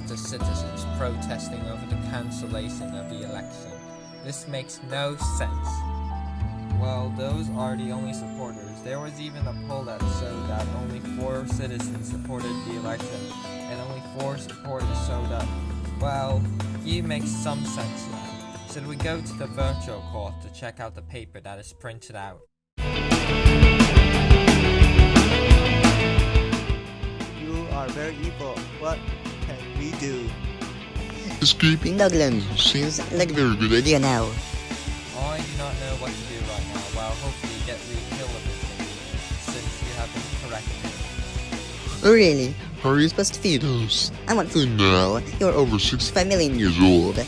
Sparta citizens protesting over the cancellation of the election. This makes no sense. Well, those are the only supporters. There was even a poll that showed that only four citizens supported the election, and only four supporters showed up. Well, you make some sense now. Should we go to the virtual court to check out the paper that is printed out? Can we do? Escaping Nugland seems like a very good idea now. I do not know what to do right now. Well, hopefully you get rehabilitated, since you have been corrected. Oh really? How are you supposed to feed us? I want food now. You're over 65 million years old.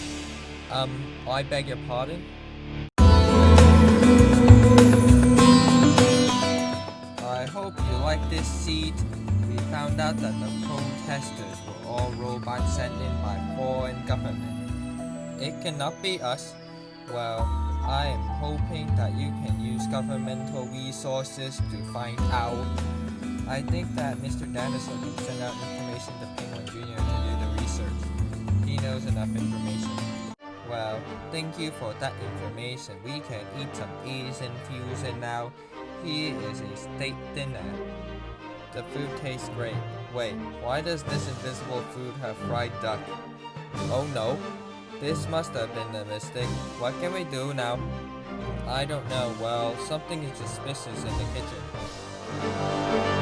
Um, I beg your pardon? I hope you like this seed. We found out that the protesters were all robots sent in by foreign government. It cannot be us. Well, I am hoping that you can use governmental resources to find out. I think that Mr. Dinosaur can send out information to Penguin Jr. to do the research. He knows enough information. Well, thank you for that information. We can eat some Asian fusion now. Here is a steak dinner. The food tastes great. Wait, why does this invisible food have fried duck? Oh no, this must have been a mistake. What can we do now? I don't know. Well, something is suspicious in the kitchen.